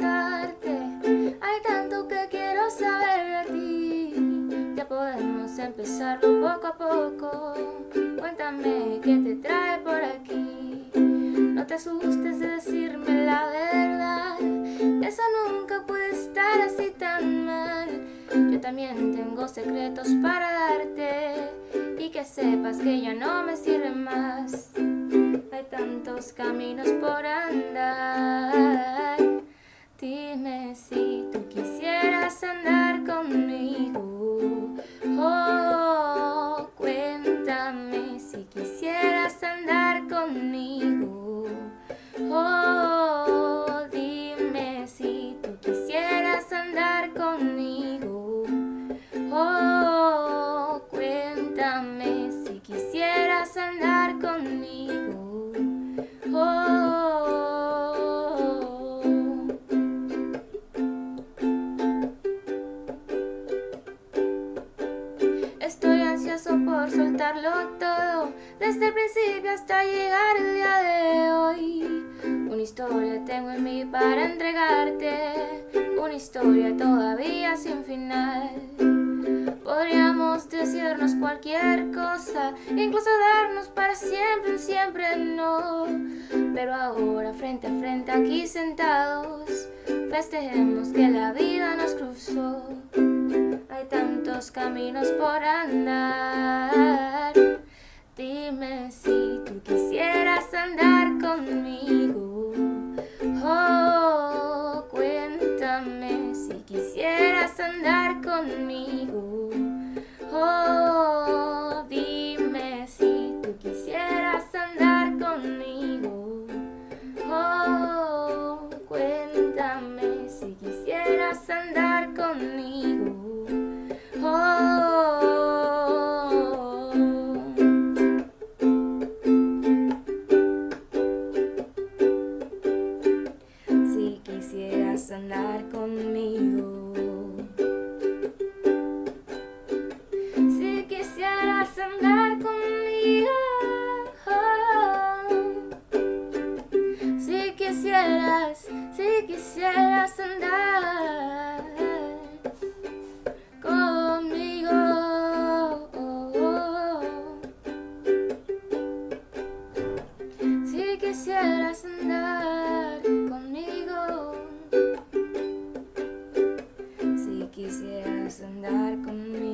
Hay tanto que quiero saber de ti. Ya podemos empezarlo poco a poco. Cuéntame qué te trae por aquí. No te asustes de decirme la verdad Eso nunca puede estar así tan mal. Yo también tengo secretos para darte Y que sepas que ya no me sirve más. Hay tantos caminos por andar. Dime si tú quisieras andar conmigo Oh, cuéntame si quisieras andar conmigo. Oh, dime si tú quisieras andar conmigo. Oh, cuéntame si quisieras andar conmigo. Por soltarlo todo. Desde el principio hasta llegar el día de hoy. Una historia tengo en mí para entregarte. Una historia todavía sin final. Podríamos decirnos cualquier cosa Incluso darnos para siempre, siempre no. Pero ahora frente a frente aquí sentados Festejemos que la vida nos cruzó caminos por andar. Dime si tú quisieras andar conmigo. Oh, cuéntame si quisieras andar conmigo. Oh, dime si tú quisieras andar conmigo. Oh, cuéntame si quisieras andar conmigo quisieras andar conmigo. Si quisieras andar conmigo. Si quisieras andar conmigo.